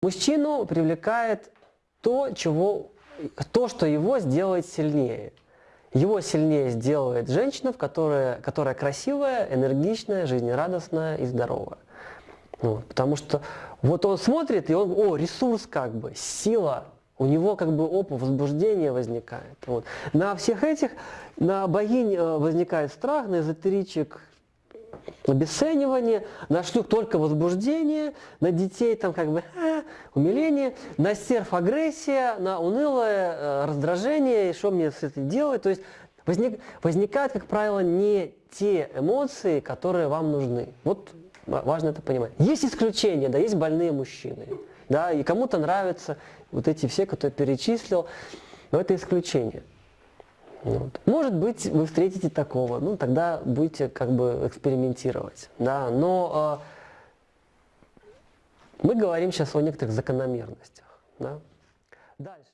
Мужчину привлекает то, чего, то, что его сделает сильнее. Его сильнее сделает женщина, которая, которая красивая, энергичная, жизнерадостная и здоровая. Вот, потому что вот он смотрит, и он, о, ресурс как бы, сила, у него как бы опа, возбуждение возникает. Вот. На всех этих, на богинь э, возникает страх, на эзотеричек обесценивание, на шлюх только возбуждение, на детей там как бы э, умиление, на серф агрессия, на унылое э, раздражение, и что мне с этим делать. То есть возник, возникают, как правило, не те эмоции, которые вам нужны. Вот важно это понимать. Есть исключения, да, есть больные мужчины. Да, и кому-то нравятся вот эти все, которые перечислил, но это исключение. Вот. Может быть, вы встретите такого, ну тогда будете как бы экспериментировать. Да? Но э, мы говорим сейчас о некоторых закономерностях. Да? Дальше.